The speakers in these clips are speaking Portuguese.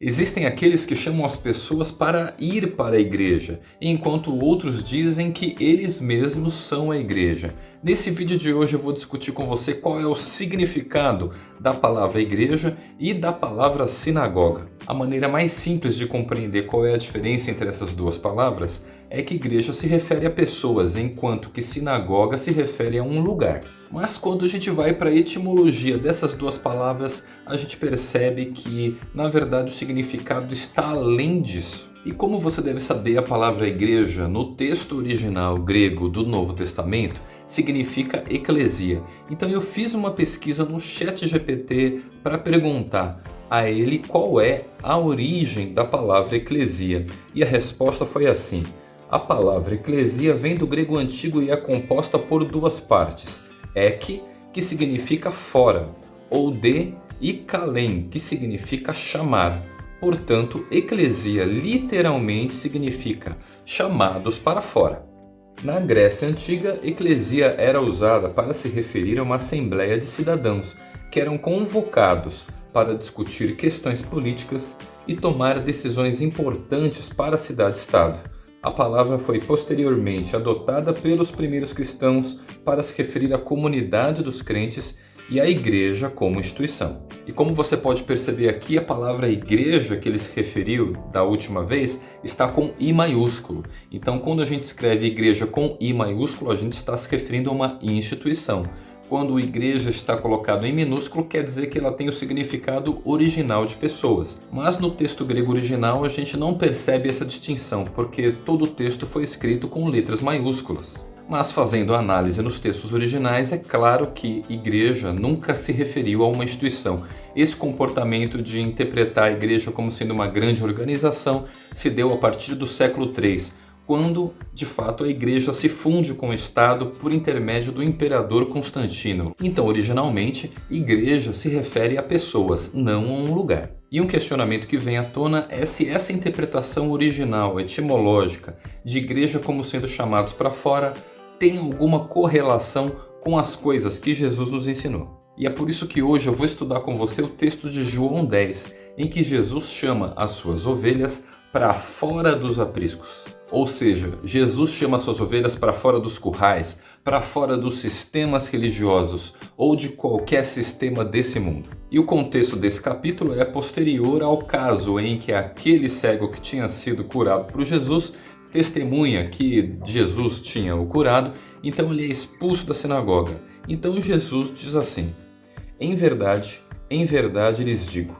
Existem aqueles que chamam as pessoas para ir para a igreja, enquanto outros dizem que eles mesmos são a igreja. Nesse vídeo de hoje eu vou discutir com você qual é o significado da palavra igreja e da palavra sinagoga. A maneira mais simples de compreender qual é a diferença entre essas duas palavras é que igreja se refere a pessoas, enquanto que sinagoga se refere a um lugar. Mas quando a gente vai para a etimologia dessas duas palavras, a gente percebe que, na verdade, o significado está além disso. E como você deve saber, a palavra igreja, no texto original grego do Novo Testamento, significa eclesia. Então eu fiz uma pesquisa no chat GPT para perguntar a ele qual é a origem da palavra eclesia. E a resposta foi assim. A palavra eclesia vem do grego antigo e é composta por duas partes. Ek, que significa fora, ou de, e kalen, que significa chamar. Portanto, eclesia literalmente significa chamados para fora. Na Grécia Antiga, eclesia era usada para se referir a uma assembleia de cidadãos que eram convocados para discutir questões políticas e tomar decisões importantes para a cidade-estado. A palavra foi posteriormente adotada pelos primeiros cristãos para se referir à comunidade dos crentes e à igreja como instituição. E como você pode perceber aqui, a palavra igreja que ele se referiu da última vez está com I maiúsculo. Então quando a gente escreve igreja com I maiúsculo, a gente está se referindo a uma instituição. Quando igreja está colocado em minúsculo, quer dizer que ela tem o significado original de pessoas. Mas no texto grego original a gente não percebe essa distinção, porque todo o texto foi escrito com letras maiúsculas. Mas fazendo análise nos textos originais, é claro que igreja nunca se referiu a uma instituição. Esse comportamento de interpretar a igreja como sendo uma grande organização se deu a partir do século III, quando de fato a igreja se funde com o Estado por intermédio do imperador Constantino. Então originalmente igreja se refere a pessoas, não a um lugar. E um questionamento que vem à tona é se essa interpretação original, etimológica, de igreja como sendo chamados para fora, tem alguma correlação com as coisas que Jesus nos ensinou. E é por isso que hoje eu vou estudar com você o texto de João 10, em que Jesus chama as suas ovelhas para fora dos apriscos. Ou seja, Jesus chama suas ovelhas para fora dos currais, para fora dos sistemas religiosos ou de qualquer sistema desse mundo. E o contexto desse capítulo é posterior ao caso em que aquele cego que tinha sido curado por Jesus testemunha que Jesus tinha o curado, então ele é expulso da sinagoga. Então Jesus diz assim, Em verdade, em verdade lhes digo,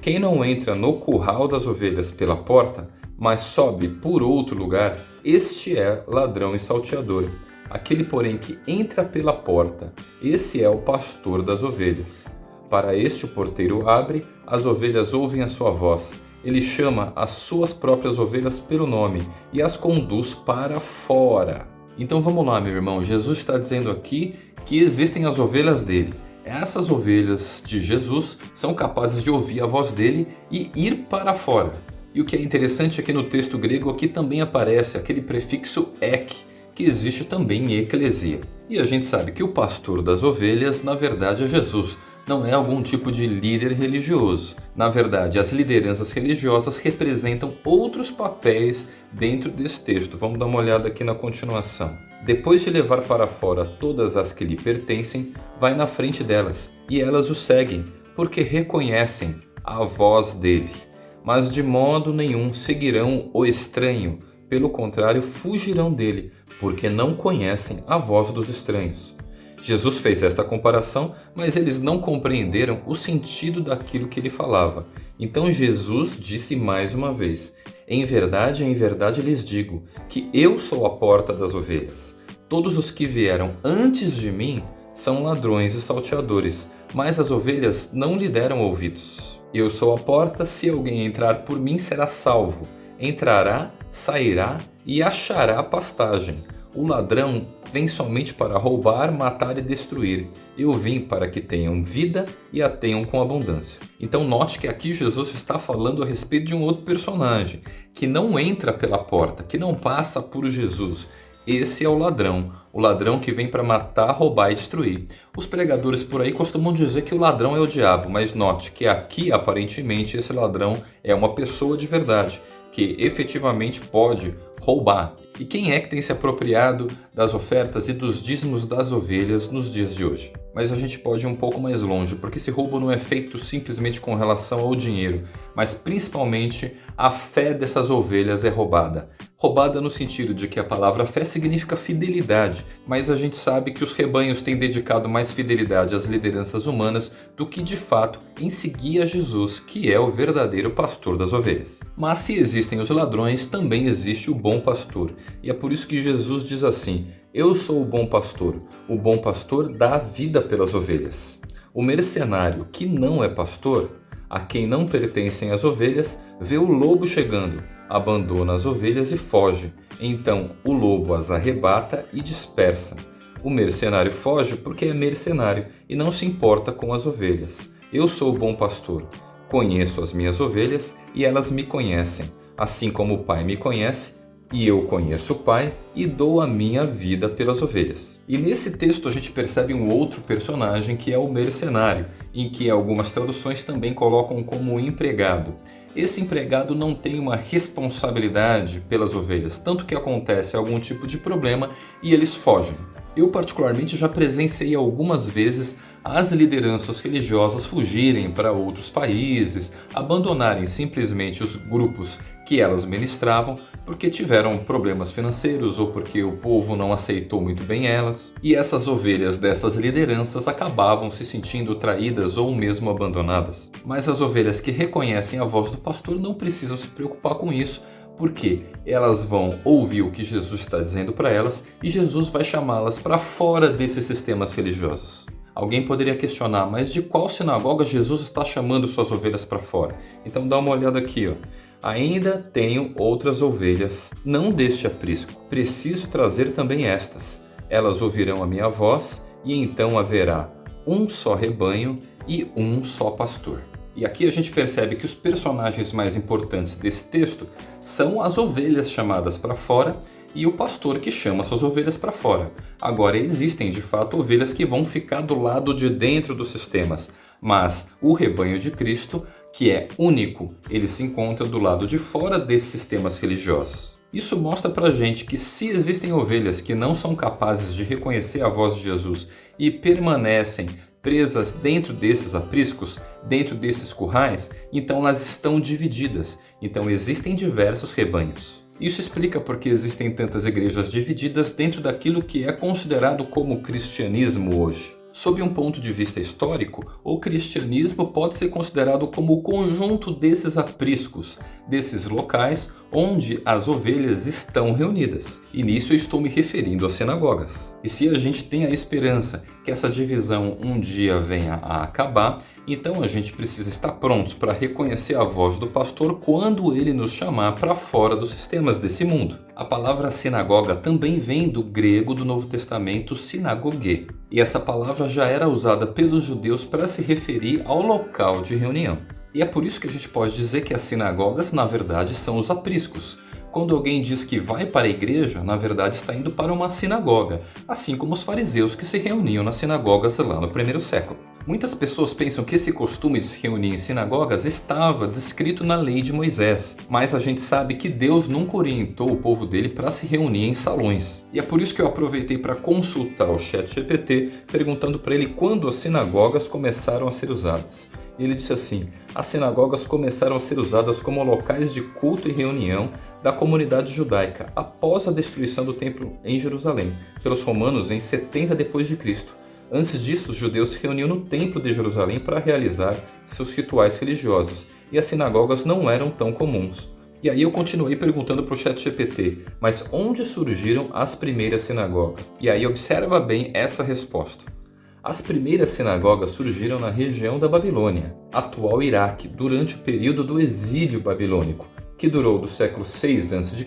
quem não entra no curral das ovelhas pela porta, mas sobe por outro lugar, este é ladrão e salteador. Aquele, porém, que entra pela porta, esse é o pastor das ovelhas. Para este o porteiro abre, as ovelhas ouvem a sua voz. Ele chama as suas próprias ovelhas pelo nome e as conduz para fora. Então vamos lá, meu irmão. Jesus está dizendo aqui que existem as ovelhas dele. Essas ovelhas de Jesus são capazes de ouvir a voz dele e ir para fora. E o que é interessante é que no texto grego aqui também aparece aquele prefixo ek, que existe também em eclesia. E a gente sabe que o pastor das ovelhas na verdade é Jesus, não é algum tipo de líder religioso. Na verdade, as lideranças religiosas representam outros papéis dentro desse texto. Vamos dar uma olhada aqui na continuação. Depois de levar para fora todas as que lhe pertencem, vai na frente delas, e elas o seguem, porque reconhecem a voz dele mas de modo nenhum seguirão o estranho, pelo contrário fugirão dele, porque não conhecem a voz dos estranhos. Jesus fez esta comparação, mas eles não compreenderam o sentido daquilo que ele falava. Então Jesus disse mais uma vez, Em verdade, em verdade lhes digo, que eu sou a porta das ovelhas. Todos os que vieram antes de mim são ladrões e salteadores, mas as ovelhas não lhe deram ouvidos. Eu sou a porta, se alguém entrar por mim será salvo. Entrará, sairá e achará pastagem. O ladrão vem somente para roubar, matar e destruir. Eu vim para que tenham vida e a tenham com abundância. Então note que aqui Jesus está falando a respeito de um outro personagem, que não entra pela porta, que não passa por Jesus. Esse é o ladrão, o ladrão que vem para matar, roubar e destruir. Os pregadores por aí costumam dizer que o ladrão é o diabo, mas note que aqui aparentemente esse ladrão é uma pessoa de verdade, que efetivamente pode roubar. E quem é que tem se apropriado das ofertas e dos dízimos das ovelhas nos dias de hoje? Mas a gente pode ir um pouco mais longe, porque esse roubo não é feito simplesmente com relação ao dinheiro, mas principalmente a fé dessas ovelhas é roubada. Roubada no sentido de que a palavra fé significa fidelidade, mas a gente sabe que os rebanhos têm dedicado mais fidelidade às lideranças humanas do que de fato em seguir a Jesus, que é o verdadeiro pastor das ovelhas. Mas se existem os ladrões, também existe o bom pastor, e é por isso que Jesus diz assim: Eu sou o bom pastor, o bom pastor dá a vida pelas ovelhas. O mercenário que não é pastor, a quem não pertencem as ovelhas, vê o lobo chegando abandona as ovelhas e foge. Então o lobo as arrebata e dispersa. O mercenário foge porque é mercenário e não se importa com as ovelhas. Eu sou o bom pastor. Conheço as minhas ovelhas e elas me conhecem, assim como o Pai me conhece e eu conheço o Pai e dou a minha vida pelas ovelhas. E nesse texto a gente percebe um outro personagem que é o mercenário, em que algumas traduções também colocam como empregado esse empregado não tem uma responsabilidade pelas ovelhas, tanto que acontece algum tipo de problema e eles fogem. Eu particularmente já presenciei algumas vezes as lideranças religiosas fugirem para outros países, abandonarem simplesmente os grupos que elas ministravam porque tiveram problemas financeiros ou porque o povo não aceitou muito bem elas. E essas ovelhas dessas lideranças acabavam se sentindo traídas ou mesmo abandonadas. Mas as ovelhas que reconhecem a voz do pastor não precisam se preocupar com isso, porque elas vão ouvir o que Jesus está dizendo para elas e Jesus vai chamá-las para fora desses sistemas religiosos. Alguém poderia questionar, mas de qual sinagoga Jesus está chamando suas ovelhas para fora? Então dá uma olhada aqui. Ó. Ainda tenho outras ovelhas, não deste aprisco. Preciso trazer também estas. Elas ouvirão a minha voz e então haverá um só rebanho e um só pastor. E aqui a gente percebe que os personagens mais importantes desse texto são as ovelhas chamadas para fora e o pastor que chama suas ovelhas para fora. Agora existem de fato ovelhas que vão ficar do lado de dentro dos sistemas, mas o rebanho de Cristo, que é único, ele se encontra do lado de fora desses sistemas religiosos. Isso mostra pra gente que se existem ovelhas que não são capazes de reconhecer a voz de Jesus e permanecem presas dentro desses apriscos, dentro desses currais, então elas estão divididas. Então existem diversos rebanhos. Isso explica porque existem tantas igrejas divididas dentro daquilo que é considerado como cristianismo hoje. Sob um ponto de vista histórico, o cristianismo pode ser considerado como o conjunto desses apriscos, desses locais onde as ovelhas estão reunidas. E nisso eu estou me referindo às sinagogas. E se a gente tem a esperança que essa divisão um dia venha a acabar, então a gente precisa estar prontos para reconhecer a voz do pastor quando ele nos chamar para fora dos sistemas desse mundo. A palavra sinagoga também vem do grego do Novo Testamento sinagogue. E essa palavra já era usada pelos judeus para se referir ao local de reunião. E é por isso que a gente pode dizer que as sinagogas, na verdade, são os apriscos. Quando alguém diz que vai para a igreja, na verdade está indo para uma sinagoga, assim como os fariseus que se reuniam nas sinagogas lá no primeiro século. Muitas pessoas pensam que esse costume de se reunir em sinagogas estava descrito na lei de Moisés, mas a gente sabe que Deus nunca orientou o povo dele para se reunir em salões. E é por isso que eu aproveitei para consultar o chat GPT, perguntando para ele quando as sinagogas começaram a ser usadas. Ele disse assim: as sinagogas começaram a ser usadas como locais de culto e reunião da comunidade judaica após a destruição do templo em Jerusalém pelos romanos em 70 depois de Cristo. Antes disso, os judeus se reuniam no templo de Jerusalém para realizar seus rituais religiosos, e as sinagogas não eram tão comuns. E aí eu continuei perguntando para o chat GPT, mas onde surgiram as primeiras sinagogas? E aí observa bem essa resposta. As primeiras sinagogas surgiram na região da Babilônia, atual Iraque, durante o período do exílio babilônico, que durou do século 6 a.C.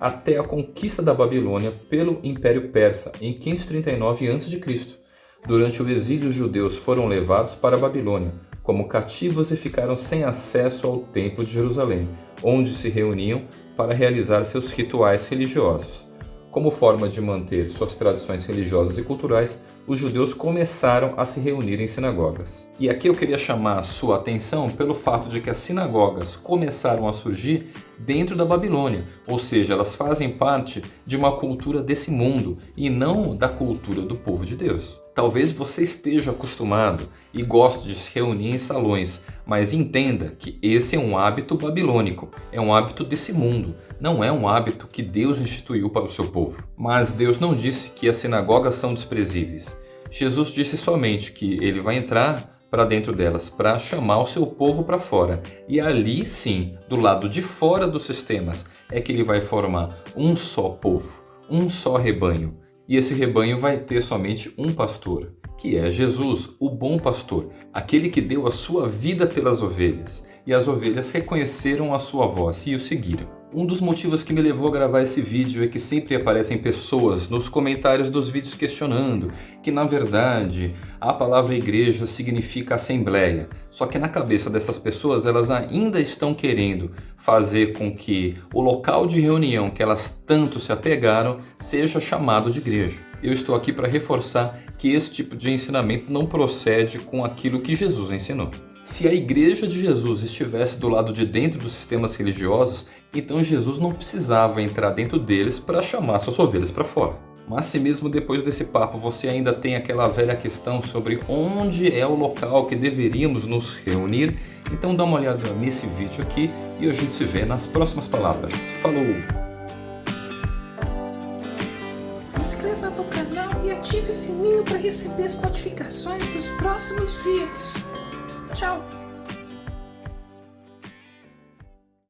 até a conquista da Babilônia pelo Império Persa em 539 a.C. Durante o exílio, os judeus foram levados para a Babilônia como cativos e ficaram sem acesso ao Templo de Jerusalém, onde se reuniam para realizar seus rituais religiosos. Como forma de manter suas tradições religiosas e culturais, os judeus começaram a se reunir em sinagogas. E aqui eu queria chamar sua atenção pelo fato de que as sinagogas começaram a surgir dentro da Babilônia, ou seja, elas fazem parte de uma cultura desse mundo e não da cultura do povo de Deus. Talvez você esteja acostumado e goste de se reunir em salões, mas entenda que esse é um hábito babilônico, é um hábito desse mundo, não é um hábito que Deus instituiu para o seu povo. Mas Deus não disse que as sinagogas são desprezíveis. Jesus disse somente que ele vai entrar para dentro delas para chamar o seu povo para fora. E ali sim, do lado de fora dos sistemas, é que ele vai formar um só povo, um só rebanho e esse rebanho vai ter somente um pastor, que é Jesus, o bom pastor, aquele que deu a sua vida pelas ovelhas, e as ovelhas reconheceram a sua voz e o seguiram. Um dos motivos que me levou a gravar esse vídeo é que sempre aparecem pessoas nos comentários dos vídeos questionando que na verdade a palavra igreja significa assembleia. Só que na cabeça dessas pessoas elas ainda estão querendo fazer com que o local de reunião que elas tanto se apegaram seja chamado de igreja. Eu estou aqui para reforçar que esse tipo de ensinamento não procede com aquilo que Jesus ensinou. Se a igreja de Jesus estivesse do lado de dentro dos sistemas religiosos, então Jesus não precisava entrar dentro deles para chamar suas ovelhas para fora. Mas se mesmo depois desse papo você ainda tem aquela velha questão sobre onde é o local que deveríamos nos reunir, então dá uma olhada nesse vídeo aqui e a gente se vê nas próximas palavras. Falou! Se inscreva no canal e ative o sininho para receber as notificações dos próximos vídeos. Tchau!